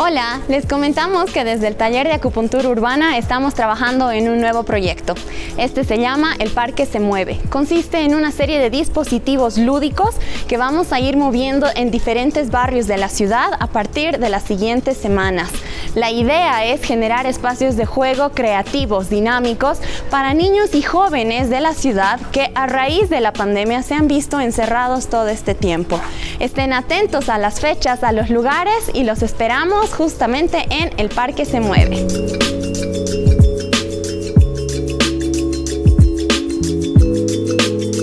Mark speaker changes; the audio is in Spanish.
Speaker 1: Hola, les comentamos que desde el taller de acupuntura urbana estamos trabajando en un nuevo proyecto. Este se llama El Parque se mueve. Consiste en una serie de dispositivos lúdicos que vamos a ir moviendo en diferentes barrios de la ciudad a partir de las siguientes semanas. La idea es generar espacios de juego creativos, dinámicos, para niños y jóvenes de la ciudad que a raíz de la pandemia se han visto encerrados todo este tiempo. Estén atentos a las fechas, a los lugares y los esperamos justamente en El Parque Se Mueve.